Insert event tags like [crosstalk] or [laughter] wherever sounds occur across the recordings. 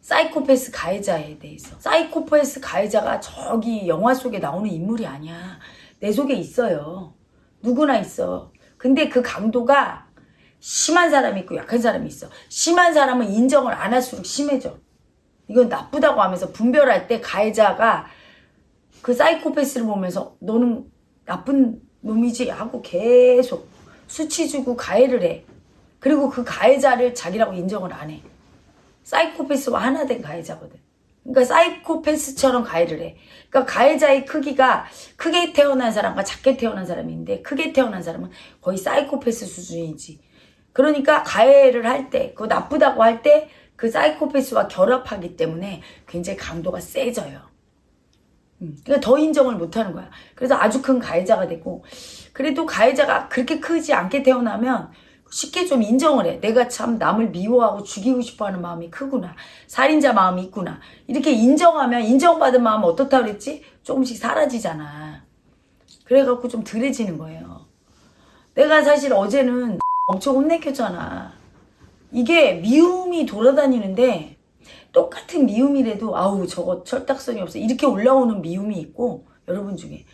사이코패스 가해자에 대해서. 사이코패스 가해자가 저기 영화 속에 나오는 인물이 아니야. 내 속에 있어요. 누구나 있어. 근데 그 강도가 심한 사람이 있고 약한 사람이 있어. 심한 사람은 인정을 안 할수록 심해져. 이건 나쁘다고 하면서 분별할 때 가해자가 그 사이코패스를 보면서 너는 나쁜 놈이지 하고 계속 수치 주고 가해를 해. 그리고 그 가해자를 자기라고 인정을 안 해. 사이코패스와 하나 된 가해자거든. 그러니까 사이코패스처럼 가해를 해. 그러니까 가해자의 크기가 크게 태어난 사람과 작게 태어난 사람인데 크게 태어난 사람은 거의 사이코패스 수준이지. 그러니까 가해를 할 때, 그거 나쁘다고 할 때 그 사이코패스와 결합하기 때문에 굉장히 강도가 세져요. 음, 그러니까 더 인정을 못하는 거야. 그래서 아주 큰 가해자가 되고 그래도 가해자가 그렇게 크지 않게 태어나면 쉽게 좀 인정을 해. 내가 참 남을 미워하고 죽이고 싶어하는 마음이 크구나. 살인자 마음이 있구나. 이렇게 인정하면 인정받은 마음은 어떻다 그랬지? 조금씩 사라지잖아. 그래갖고 좀 덜해지는 거예요. 내가 사실 어제는 [laughs] 엄청 혼내켰잖아. 이게 미움이 돌아다니는데 똑같은 미움이라도 아우 저거 철딱선이 없어 이렇게 올라오는 미움이 있고 여러분 중에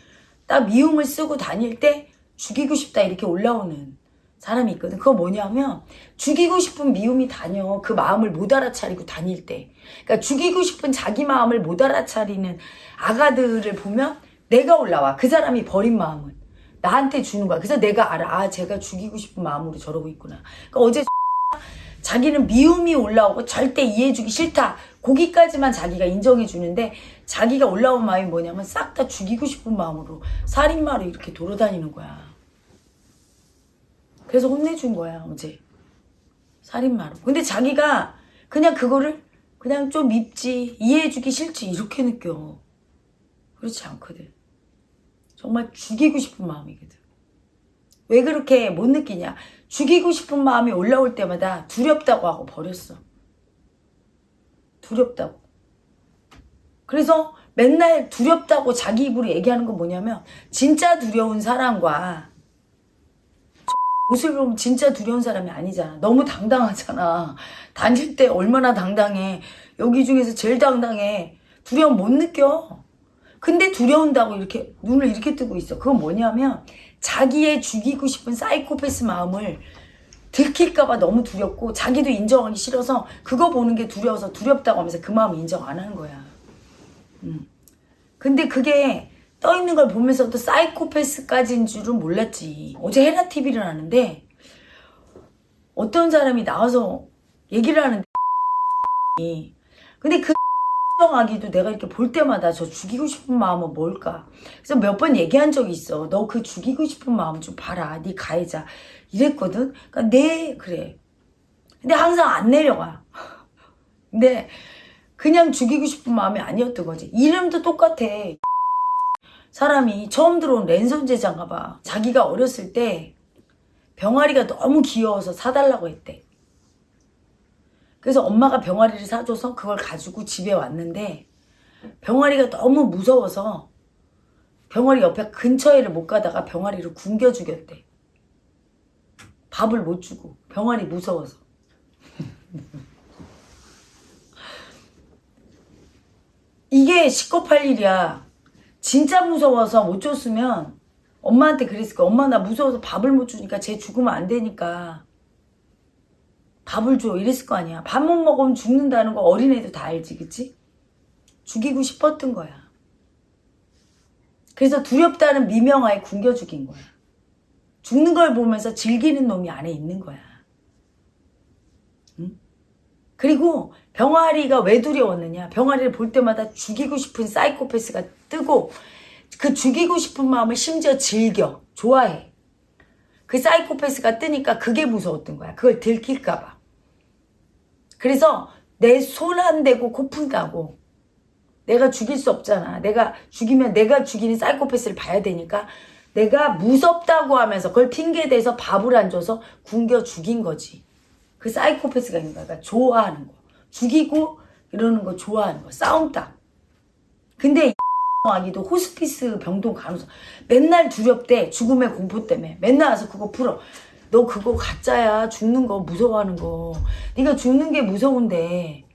딱 미움을 쓰고 다닐 때 죽이고 싶다 이렇게 올라오는 사람이 있거든. 그거 뭐냐면 죽이고 싶은 미움이 다녀. 그 마음을 못 알아차리고 다닐 때. 그러니까 죽이고 싶은 자기 마음을 못 알아차리는 아가들을 보면 내가 올라와. 그 사람이 버린 마음은 나한테 주는 거야. 그래서 내가 알아. 아 제가 죽이고 싶은 마음으로 저러고 있구나. 그러니까 어제 [laughs] 자기는 미움이 올라오고 절대 이해해주기 싫다. 거기까지만 자기가 인정해주는데 자기가 올라온 마음이 뭐냐면 싹 다 죽이고 싶은 마음으로 살인마로 이렇게 돌아다니는 거야. 그래서 혼내준 거야 어제. 살인마로. 근데 자기가 그냥 그거를 그냥 좀 밉지 이해해주기 싫지 이렇게 느껴. 그렇지 않거든. 정말 죽이고 싶은 마음이거든. 왜 그렇게 못 느끼냐? 죽이고 싶은 마음이 올라올 때마다 두렵다고 하고 버렸어. 두렵다고. 그래서 맨날 두렵다고 자기 입으로 얘기하는 건 뭐냐면 진짜 두려운 사람과 옷을 보면 진짜 두려운 사람이 아니잖아. 너무 당당하잖아. 다닐 때 얼마나 당당해. 여기 중에서 제일 당당해. 두려움 못 느껴. 근데 두려운다고 이렇게 눈을 이렇게 뜨고 있어. 그건 뭐냐면 자기의 죽이고 싶은 사이코패스 마음을 들킬까봐 너무 두렵고 자기도 인정하기 싫어서 그거 보는 게 두려워서 두렵다고 하면서 그 마음 인정 안 하는 거야. 음. 근데 그게 떠 있는 걸 보면서도 사이코패스까지인 줄은 몰랐지. 어제 헤라 TV를 하는데 어떤 사람이 나와서 얘기를 하는데 근데 그 아기도 내가 이렇게 볼 때마다 저 죽이고 싶은 마음은 뭘까? 그래서 몇 번 얘기한 적이 있어. 너 그 죽이고 싶은 마음 좀 봐라. 네 가해자. 이랬거든. 그러니까 네 그래. 근데 항상 안 내려가. [laughs] 근데 그냥 죽이고 싶은 마음이 아니었던 거지. 이름도 똑같아. 사람이 처음 들어온 랜선 제자인가 봐. 자기가 어렸을 때 병아리가 너무 귀여워서 사달라고 했대. 그래서 엄마가 병아리를 사줘서 그걸 가지고 집에 왔는데 병아리가 너무 무서워서 병아리 옆에 근처에를 못 가다가 병아리를 굶겨 죽였대. 밥을 못 주고 병아리 무서워서. [laughs] 이게 시겁할 일이야. 진짜 무서워서 못 줬으면 엄마한테 그랬을 거야. 엄마 나 무서워서 밥을 못 주니까 쟤 죽으면 안 되니까 밥을 줘 이랬을 거 아니야. 밥 못 먹으면 죽는다는 거 어린애도 다 알지 그치? 죽이고 싶었던 거야. 그래서 두렵다는 미명하에 굶겨 죽인 거야. 죽는 걸 보면서 즐기는 놈이 안에 있는 거야. 응? 그리고 병아리가 왜 두려웠느냐. 병아리를 볼 때마다 죽이고 싶은 사이코패스가 뜨고 그 죽이고 싶은 마음을 심지어 즐겨. 좋아해. 그 사이코패스가 뜨니까 그게 무서웠던 거야. 그걸 들킬까 봐. 그래서 내 손 안 대고 고픈다고 내가 죽일 수 없잖아. 내가 죽이면 내가 죽이는 사이코패스를 봐야 되니까 내가 무섭다고 하면서 그걸 핑계대서 밥을 안 줘서 굶겨 죽인 거지. 그 사이코패스가 있는 거야. 그러니까 좋아하는 거. 죽이고 이러는 거 좋아하는 거. 싸움다. 근데 아기도 호스피스 병동 간호사 맨날 두렵대. 죽음의 공포 때문에. 맨날 와서 그거 풀어. 너 그거 가짜야. 죽는 거 무서워하는 거. 네가 죽는 게 무서운데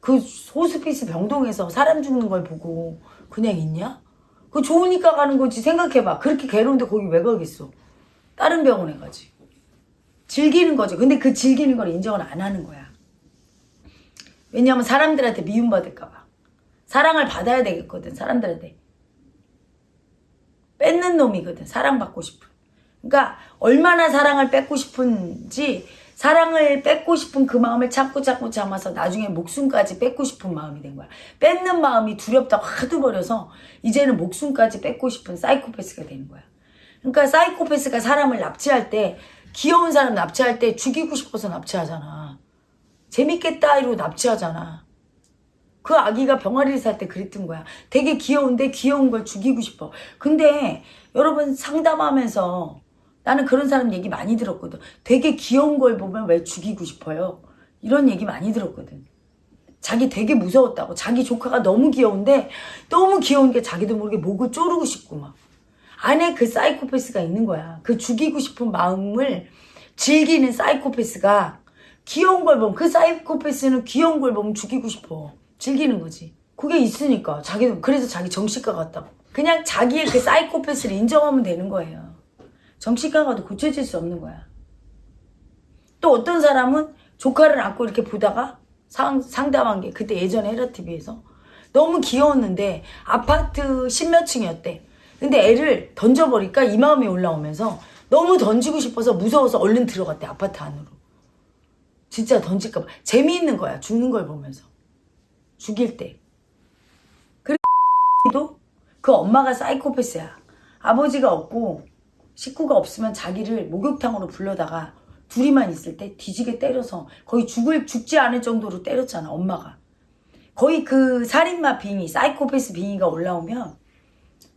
그 호스피스 병동에서 사람 죽는 걸 보고 그냥 있냐? 그 좋으니까 가는 거지 생각해봐. 그렇게 괴로운데 거기 왜 가겠어? 다른 병원에 가지. 즐기는 거죠. 근데 그 즐기는 걸 인정을 안 하는 거야. 왜냐하면 사람들한테 미움받을까 봐. 사랑을 받아야 되겠거든, 사람들한테. 뺏는 놈이거든, 사랑받고 싶은. 그러니까 얼마나 사랑을 뺏고 싶은지 사랑을 뺏고 싶은 그 마음을 참고 참고 참아서 나중에 목숨까지 뺏고 싶은 마음이 된 거야. 뺏는 마음이 두렵다고 하도 버려서 이제는 목숨까지 뺏고 싶은 사이코패스가 되는 거야. 그러니까 사이코패스가 사람을 납치할 때 귀여운 사람 납치할 때 죽이고 싶어서 납치하잖아. 재밌겠다 이러고 납치하잖아. 그 아기가 병아리를 살 때 그랬던 거야. 되게 귀여운데 귀여운 걸 죽이고 싶어. 근데 여러분 상담하면서 나는 그런 사람 얘기 많이 들었거든. 되게 귀여운 걸 보면 왜 죽이고 싶어요? 이런 얘기 많이 들었거든. 자기 되게 무서웠다고. 자기 조카가 너무 귀여운데 너무 귀여운 게 자기도 모르게 목을 조르고 싶고 막. 안에 그 사이코패스가 있는 거야. 그 죽이고 싶은 마음을 즐기는 사이코패스가 귀여운 걸 보면 그 사이코패스는 귀여운 걸 보면 죽이고 싶어. 즐기는 거지. 그게 있으니까 자기도 그래서 자기 정신과 같다고. 그냥 자기의 그 사이코패스를 인정하면 되는 거예요. 정신과 가도 고쳐질 수 없는 거야. 또 어떤 사람은 조카를 안고 이렇게 보다가 상, 상담한 게 그때 예전에 헤라TV에서 너무 귀여웠는데 아파트 십몇 층이었대. 근데 애를 던져버리니까 이 마음이 올라오면서 너무 던지고 싶어서 무서워서 얼른 들어갔대 아파트 안으로. 진짜 던질까봐 재미있는 거야 죽는 걸 보면서 죽일 때. 그래도 그 엄마가 사이코패스야. 아버지가 없고 식구가 없으면 자기를 목욕탕으로 불러다가 둘이만 있을 때 뒤지게 때려서 거의 죽을 죽지 않을 정도로 때렸잖아 엄마가. 거의 그 살인마 빙의, 사이코패스 빙의가 올라오면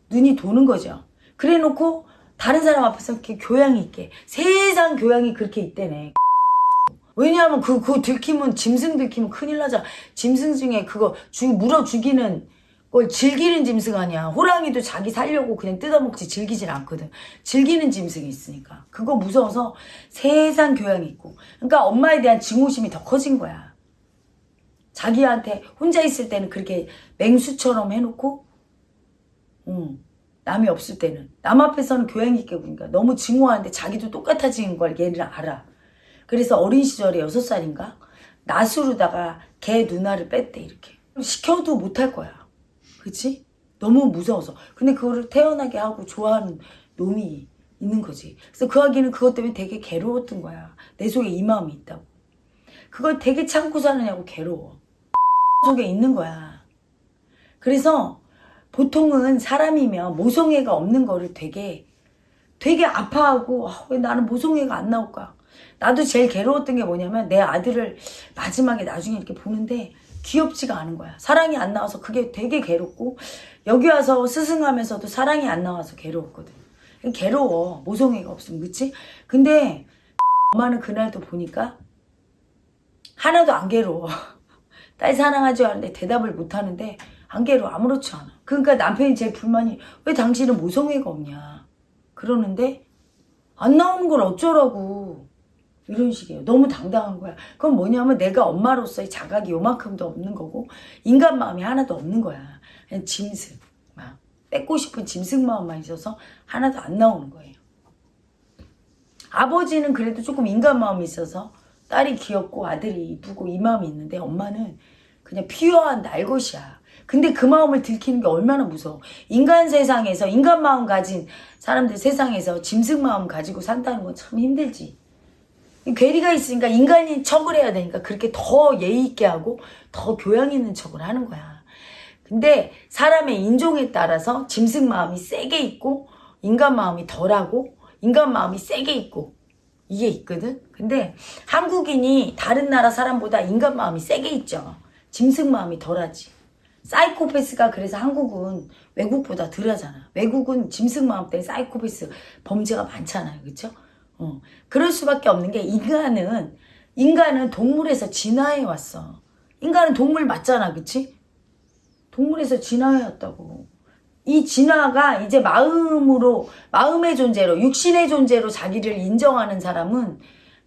눈이 도는 거죠. 그래 놓고 다른 사람 앞에서 이렇게 교양이 있게 세상 교양이 그렇게 있대네. 왜냐하면 그, 그 들키면 짐승 들키면 큰일 나잖아. 짐승 중에 그거 죽, 물어 죽이는 걸 즐기는 짐승 아니야. 호랑이도 자기 살려고 그냥 뜯어먹지 즐기진 않거든. 즐기는 짐승이 있으니까. 그거 무서워서 세상 교양이 있고. 그러니까 엄마에 대한 증오심이 더 커진 거야. 자기한테 혼자 있을 때는 그렇게 맹수처럼 해놓고 응. 남이 없을 때는 남 앞에서는 교양 있게 보니까 너무 증오하는데 자기도 똑같아지는 걸 얘를 알아. 그래서 어린 시절에 여섯 살인가 나수로다가 개 누나를 뺐대 이렇게 시켜도 못할 거야. 그치? 너무 무서워서. 근데 그거를 태어나게 하고 좋아하는 놈이 있는 거지. 그래서 그 아기는 그것 때문에 되게 괴로웠던 거야. 내 속에 이 마음이 있다고. 그걸 되게 참고 사느냐고 괴로워. [laughs] 속에 있는 거야. 그래서 보통은 사람이면 모성애가 없는 거를 되게 되게 아파하고 아, 왜 나는 모성애가 안 나올까? 나도 제일 괴로웠던 게 뭐냐면 내 아들을 마지막에 나중에 이렇게 보는데 귀엽지가 않은 거야. 사랑이 안 나와서 그게 되게 괴롭고 여기 와서 스승하면서도 사랑이 안 나와서 괴로웠거든. 괴로워. 모성애가 없으면 그치? 근데 엄마는 그날도 보니까 하나도 안 괴로워. [laughs] 딸 사랑하지 않는데 대답을 못 하는데 안 괴로워. 아무렇지 않아. 그러니까 남편이 제일 불만이 왜 당신은 모성애가 없냐. 그러는데 안 나오는 걸 어쩌라고. 이런 식이에요. 너무 당당한 거야. 그건 뭐냐면 내가 엄마로서의 자각이 요만큼도 없는 거고 인간 마음이 하나도 없는 거야. 그냥 짐승. 막 뺏고 싶은 짐승 마음만 있어서 하나도 안 나오는 거예요. 아버지는 그래도 조금 인간 마음이 있어서 딸이 귀엽고 아들이 이쁘고 이 마음이 있는데 엄마는 그냥 피어한 날것이야. 근데 그 마음을 들키는 게 얼마나 무서워. 인간 세상에서 인간 마음 가진 사람들 세상에서 짐승 마음 가지고 산다는 건 참 힘들지. 괴리가 있으니까 인간인 척을 해야 되니까 그렇게 더 예의 있게 하고 더 교양 있는 척을 하는 거야. 근데 사람의 인종에 따라서 짐승 마음이 세게 있고 인간 마음이 덜하고 인간 마음이 세게 있고 이게 있거든. 근데 한국인이 다른 나라 사람보다 인간 마음이 세게 있죠. 짐승 마음이 덜하지. 사이코패스가 그래서 한국은 외국보다 덜하잖아. 외국은 짐승 마음 때문에 사이코패스 범죄가 많잖아요. 그렇죠? 어, 그럴 수밖에 없는 게 인간은 인간은 동물에서 진화해 왔어. 인간은 동물 맞잖아, 그치? 동물에서 진화해 왔다고. 이 진화가 이제 마음으로 마음의 존재로 육신의 존재로 자기를 인정하는 사람은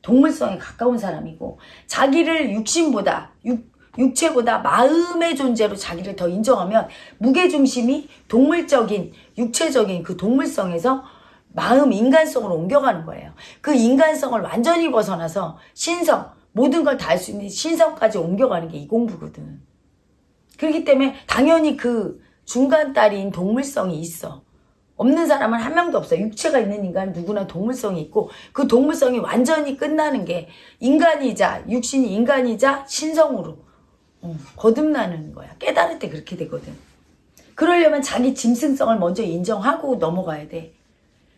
동물성에 가까운 사람이고 자기를 육신보다 육, 육체보다 마음의 존재로 자기를 더 인정하면 무게중심이 동물적인 육체적인 그 동물성에서 마음 인간성으로 옮겨가는 거예요. 그 인간성을 완전히 벗어나서 신성 모든 걸 다 할 수 있는 신성까지 옮겨가는 게 이 공부거든. 그렇기 때문에 당연히 그 중간 딸인 동물성이 있어. 없는 사람은 한 명도 없어. 육체가 있는 인간은 누구나 동물성이 있고 그 동물성이 완전히 끝나는 게 인간이자 육신이 인간이자 신성으로 어, 거듭나는 거야. 깨달을 때 그렇게 되거든. 그러려면 자기 짐승성을 먼저 인정하고 넘어가야 돼.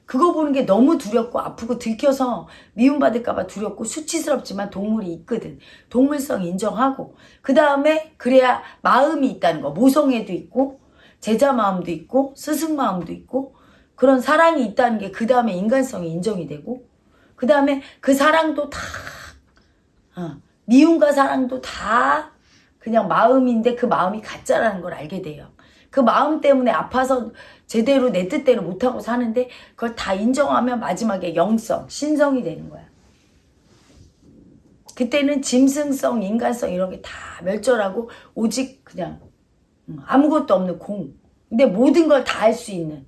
그거 보는 게 너무 두렵고 아프고 들켜서 미움받을까봐 두렵고 수치스럽지만 동물이 있거든. 동물성 인정하고 그 다음에 그래야 마음이 있다는 거. 모성애도 있고 제자 마음도 있고 스승 마음도 있고 그런 사랑이 있다는 게 그 다음에 인간성이 인정이 되고 그 다음에 그 사랑도 다 어, 미움과 사랑도 다 그냥 마음인데 그 마음이 가짜라는 걸 알게 돼요. 그 마음 때문에 아파서 제대로 내 뜻대로 못하고 사는데 그걸 다 인정하면 마지막에 영성, 신성이 되는 거야. 그때는 짐승성, 인간성 이런 게 다 멸절하고 오직 그냥 음, 아무것도 없는 공. 근데 모든 걸 다 할 수 있는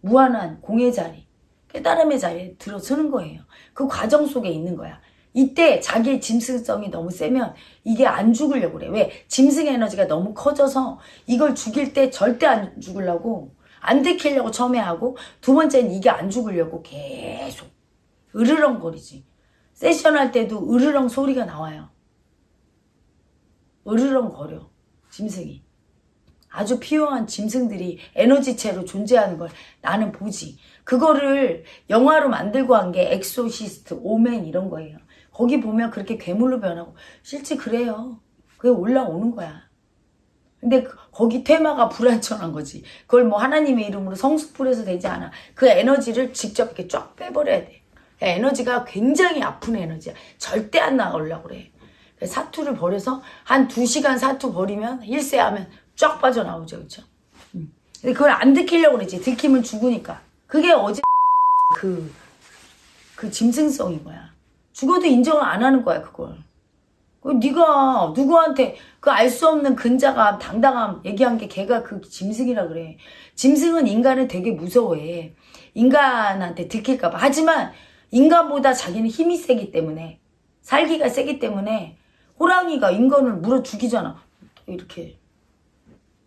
무한한 공의 자리, 깨달음의 자리에 들어서는 거예요. 그 과정 속에 있는 거야. 이때 자기의 짐승성이 너무 세면 이게 안 죽으려고 그래. 왜? 짐승 에너지가 너무 커져서 이걸 죽일 때 절대 안 죽으려고 안 들키려고 처음에 하고 두 번째는 이게 안 죽으려고 계속 으르렁거리지. 세션 할 때도 으르렁 소리가 나와요. 으르렁거려. 짐승이. 아주 피요한 짐승들이 에너지체로 존재하는 걸 나는 보지. 그거를 영화로 만들고 한 게 엑소시스트, 오멘 이런 거예요. 거기 보면 그렇게 괴물로 변하고 실제 그래요. 그게 올라오는 거야. 근데 그- 거기 퇴마가 불완전한 거지. 그걸 뭐 하나님의 이름으로 성수 뿌려서 되지 않아. 그 에너지를 직접 이렇게 쫙 빼버려야 돼. 에너지가 굉장히 아픈 에너지야. 절대 안 나가려고 그래. 사투를 벌여서 한 두 시간 사투 벌이면 힐세하면 쫙 빠져나오죠. 그쵸? 음. 근데 그걸 안 들키려고 그러지. 들키면 죽으니까. 그게 어제 그, 그 짐승성인 거야. 죽어도 인정을 안 하는 거야, 그걸. 그 네가 누구한테 그 알 수 없는 근자감, 당당함 얘기한 게 걔가 그 짐승이라 그래. 짐승은 인간을 되게 무서워해. 인간한테 들킬까봐. 하지만 인간보다 자기는 힘이 세기 때문에 살기가 세기 때문에 호랑이가 인간을 물어 죽이잖아. 이렇게.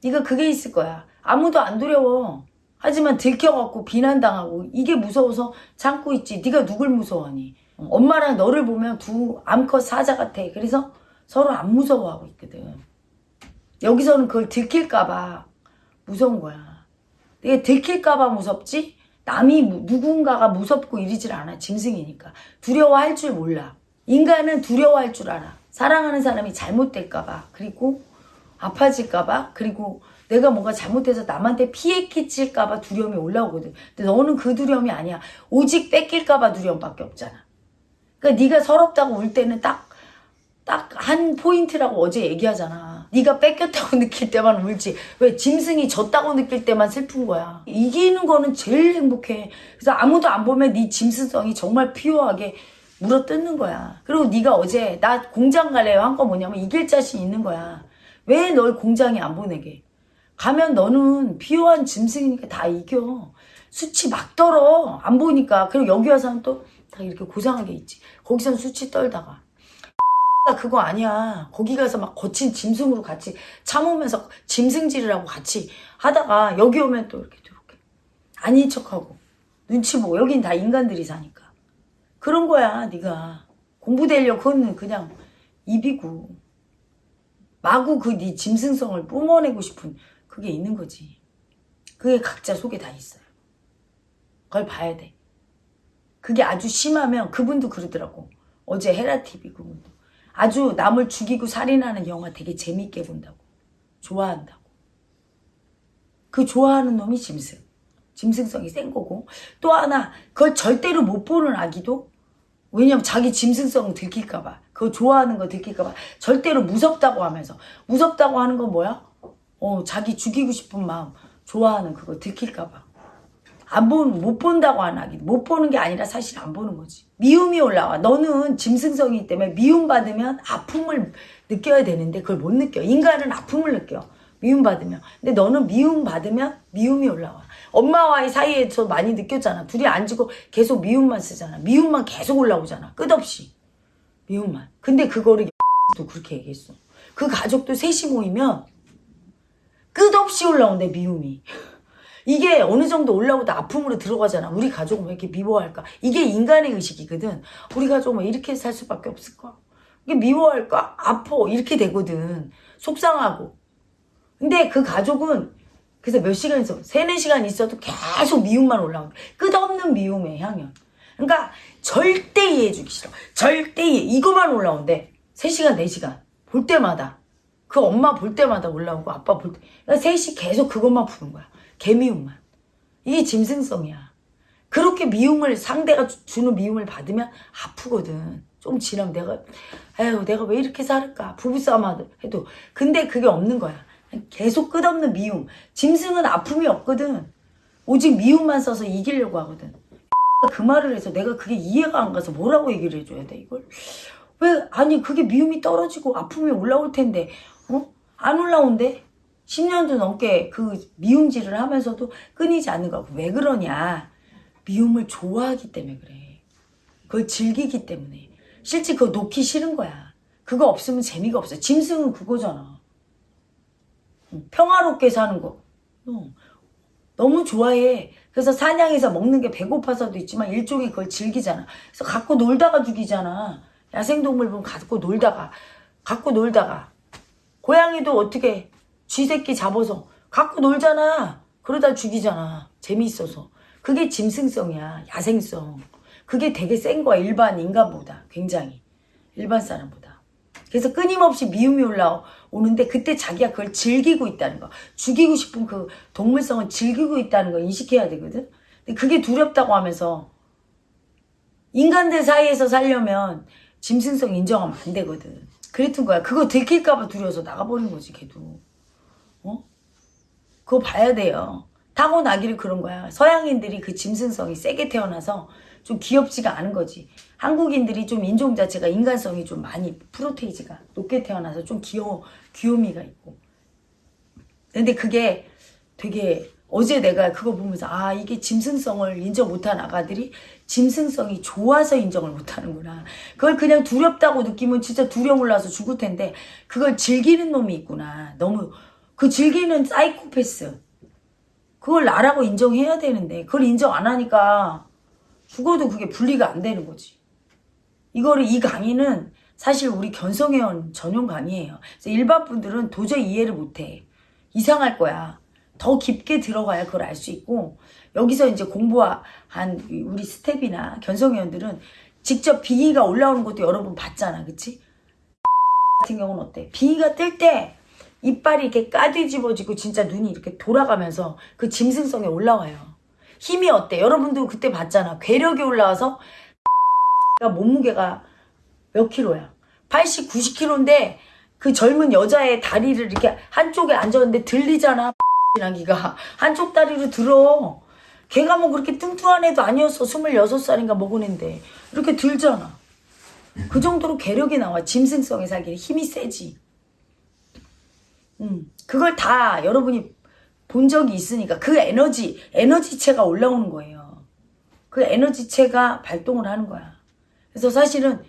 네가 그게 있을 거야. 아무도 안 두려워. 하지만 들켜갖고 비난당하고 이게 무서워서 참고 있지. 네가 누굴 무서워하니? 어, 엄마랑 너를 보면 두 암컷 사자 같아. 그래서 서로 안 무서워하고 있거든. 여기서는 그걸 들킬까봐 무서운 거야. 내가 들킬까봐 무섭지? 남이 무- 누군가가 무섭고 이러질 않아. 짐승이니까. 두려워할 줄 몰라. 인간은 두려워할 줄 알아. 사랑하는 사람이 잘못될까봐. 그리고 아파질까봐. 그리고 내가 뭔가 잘못해서 남한테 피해 끼칠까봐 두려움이 올라오거든. 근데 너는 그 두려움이 아니야. 오직 뺏길까봐 두려움밖에 없잖아. 그러니까 네가 서럽다고 울 때는 딱 딱 한 포인트라고 어제 얘기하잖아. 네가 뺏겼다고 [laughs] 느낄 때만 울지. 왜 짐승이 졌다고 느낄 때만 슬픈 거야. 이기는 거는 제일 행복해. 그래서 아무도 안 보면 네 짐승성이 정말 피요하게 물어뜯는 거야. 그리고 네가 어제 나 공장 갈래요 한 거 뭐냐면 이길 자신 있는 거야. 왜 널 공장에 안 보내게? 가면 너는 피요한 짐승이니까 다 이겨. 수치 막 떨어. 안 보니까. 그리고 여기 와서는 또 다 이렇게 고상하게 있지. 거기선 수치 떨다가. 그거 아니야. 거기 가서 막 거친 짐승으로 같이 참으면서 짐승질이라고 같이 하다가 여기 오면 또 이렇게 이렇게 아닌 척하고 눈치 보고 여긴 다 인간들이 사니까 그런 거야 네가 공부되려고 그건 그냥 입이고 마구 그 네 짐승성을 뿜어내고 싶은 그게 있는 거지. 그게 각자 속에 다 있어요. 그걸 봐야 돼. 그게 아주 심하면 그분도 그러더라고. 어제 헤라TV 그분도. 아주 남을 죽이고 살인하는 영화 되게 재밌게 본다고. 좋아한다고. 그 좋아하는 놈이 짐승. 짐승성이 센 거고. 또 하나, 그걸 절대로 못 보는 아기도 왜냐면 자기 짐승성 들킬까봐. 그거 좋아하는 거 들킬까봐. 절대로 무섭다고 하면서. 무섭다고 하는 건 뭐야? 어, 자기 죽이고 싶은 마음. 좋아하는 그거 들킬까봐. 안 보는 못 본다고 안 하기. 못 보는 게 아니라 사실 안 보는 거지. 미움이 올라와. 너는 짐승성이기 때문에 미움 받으면 아픔을 느껴야 되는데 그걸 못 느껴. 인간은 아픔을 느껴. 미움 받으면. 근데 너는 미움 받으면 미움이 올라와. 엄마와의 사이에서 많이 느꼈잖아. 둘이 앉고 계속 미움만 쓰잖아. 미움만 계속 올라오잖아. 끝없이. 미움만. 근데 그거를 또 그렇게 얘기했어. 그 가족도 셋이 모이면 끝없이 올라온대 미움이 이게 어느 정도 올라오다 아픔으로 들어가잖아. 우리 가족은 왜 이렇게 미워할까? 이게 인간의 의식이거든. 우리 가족은 왜 이렇게 살 수밖에 없을까? 이게 미워할까? 아파. 이렇게 되거든. 속상하고. 근데 그 가족은 그래서 몇 시간 있어. 세네 시간 있어도 계속 미움만 거야. 끝없는 미움의 향연. 그러니까 절대 이해해주기 싫어. 절대 이해. 이거만 올라온대. 세시간네시간볼 때마다. 그 엄마 볼 때마다 올라오고 아빠 볼 때. 그러니까 셋이 계속 그것만 푸는 거야. 개미움만. 이게 짐승성이야. 그렇게 미움을 상대가 주- 주는 미움을 받으면 아프거든. 좀 지나면 내가 에휴 내가 왜 이렇게 살을까 부부싸움 해도 근데 그게 없는 거야. 계속 끝없는 미움. 짐승은 아픔이 없거든. 오직 미움만 써서 이기려고 하거든. [laughs] 그 말을 해서 내가 그게 이해가 안 가서 뭐라고 얘기를 해줘야 돼 이걸? 왜 아니 그게 미움이 떨어지고 아픔이 올라올 텐데 어? 안 올라온대? 10년도 넘게 그 미움질을 하면서도 끊이지 않는 거야. 왜 그러냐? 미움을 좋아하기 때문에 그래. 그걸 즐기기 때문에. 실제 그거 놓기 싫은 거야. 그거 없으면 재미가 없어. 짐승은 그거잖아. 응, 평화롭게 사는 거. 어, 너무 좋아해. 그래서 사냥해서 먹는 게 배고파서도 있지만 일종의 그걸 즐기잖아. 그래서 갖고 놀다가 죽이잖아. 야생동물 보면 갖고 놀다가, 갖고 놀다가. 고양이도 어떻게 쥐새끼 잡아서 갖고 놀잖아. 그러다 죽이잖아. 재미있어서. 그게 짐승성이야. 야생성. 그게 되게 센 거야. 일반 인간보다. 굉장히. 일반 사람보다. 그래서 끊임없이 미움이 올라오는데 그때 자기가 그걸 즐기고 있다는 거. 죽이고 싶은 그 동물성을 즐기고 있다는 거 인식해야 되거든. 근데 그게 두렵다고 하면서 인간들 사이에서 살려면 짐승성 인정하면 안 되거든. 그랬던 거야. 그거 들킬까봐 두려워서 나가버린 거지, 걔도. 어? 그거 봐야 돼요. 타고나기를 그런 거야. 서양인들이 그 짐승성이 세게 태어나서 좀 귀엽지가 않은 거지. 한국인들이 좀 인종 자체가 인간성이 좀 많이 프로테이지가 높게 태어나서 좀 귀여워, 귀요미가 있고. 근데 그게 되게 어제 내가 그거 보면서 아 이게 짐승성을 인정 못한 아가들이 짐승성이 좋아서 인정을 못하는구나. 그걸 그냥 두렵다고 느끼면 진짜 두려움 올라서 죽을 텐데 그걸 즐기는 놈이 있구나. 너무 그 즐기는 사이코패스. 그걸 나라고 인정해야 되는데 그걸 인정 안 하니까 죽어도 그게 분리가 안 되는 거지. 이거를 이 강의는 사실 우리 견성회원 전용 강의예요. 일반 분들은 도저히 이해를 못해. 이상할 거야. 더 깊게 들어가야 그걸 알 수 있고 여기서 이제 공부한 우리 스텝이나 견성회원들은 직접 비위가 올라오는 것도 여러 번 봤잖아, 그치? 같은 경우는 어때? 비위가 뜰 때 이빨이 이렇게 까뒤집어지고 진짜 눈이 이렇게 돌아가면서 그 짐승성에 올라와요. 힘이 어때? 여러분도 그때 봤잖아. 괴력이 올라와서 [laughs] 몸무게가 몇 킬로야? 80, 90킬로인데 그 젊은 여자의 다리를 이렇게 한쪽에 앉았는데 들리잖아. [laughs] 나기가 한쪽 다리로 들어. 걔가 뭐 그렇게 뚱뚱한 애도 아니었어. 26살인가 먹은 애인데. 이렇게 들잖아. 그 정도로 괴력이 나와. 짐승성에 살기에 힘이 세지. 음, 그걸 다 여러분이 본 적이 있으니까 그 에너지, 에너지체가 올라오는 거예요. 그 에너지체가 발동을 하는 거야. 그래서 사실은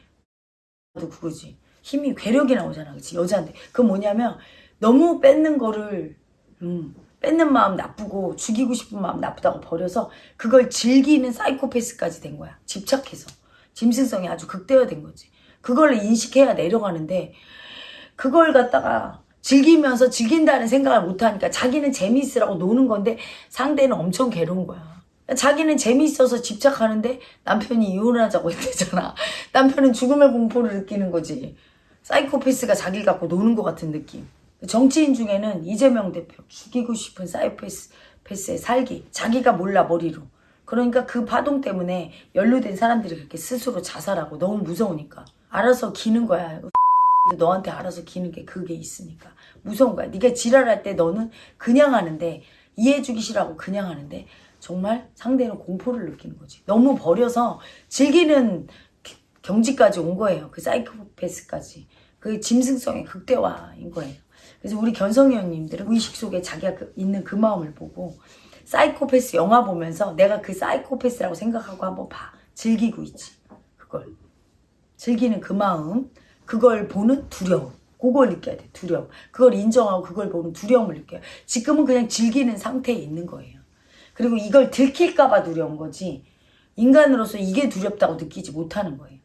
그거지. 힘이 괴력이 나오잖아. 그치? 여자한테. 그 뭐냐면 너무 뺏는 거를 음, 뺏는 마음 나쁘고 죽이고 싶은 마음 나쁘다고 버려서 그걸 즐기는 사이코패스까지 된 거야. 집착해서. 짐승성이 아주 극대화된 거지. 그걸 인식해야 내려가는데 그걸 갖다가 즐기면서 즐긴다는 생각을 못하니까 자기는 재미있으라고 노는 건데 상대는 엄청 괴로운 거야. 자기는 재미있어서 집착하는데 남편이 이혼하자고 했대잖아. [laughs] 남편은 죽음의 공포를 느끼는 거지. 사이코패스가 자기를 갖고 노는 것 같은 느낌. 정치인 중에는 이재명 대표 죽이고 싶은 사이코패스 패스에 살기. 자기가 몰라 머리로. 그러니까 그 파동 때문에 연루된 사람들이 그렇게 스스로 자살하고 너무 무서우니까 알아서 기는 거야. 너한테 알아서 기는 게 그게 있으니까 무서운 거야. 네가 지랄할 때 너는 그냥 하는데 이해해주기 싫어하고 그냥 하는데 정말 상대는 공포를 느끼는 거지. 너무 버려서 즐기는 기- 경지까지 온 거예요. 그 사이코패스까지. 그 짐승성의 극대화인 거예요. 그래서 우리 견성위원님들은 의식 속에 자기가 그- 있는 그 마음을 보고 사이코패스 영화 보면서 내가 그 사이코패스라고 생각하고 한번 봐. 즐기고 있지. 그걸. 즐기는 그 마음, 그걸 보는 두려움. 그걸 느껴야 돼, 두려움. 그걸 인정하고 그걸 보는 두려움을 느껴요. 지금은 그냥 즐기는 상태에 있는 거예요. 그리고 이걸 들킬까 봐 두려운 거지, 인간으로서 이게 두렵다고 느끼지 못하는 거예요.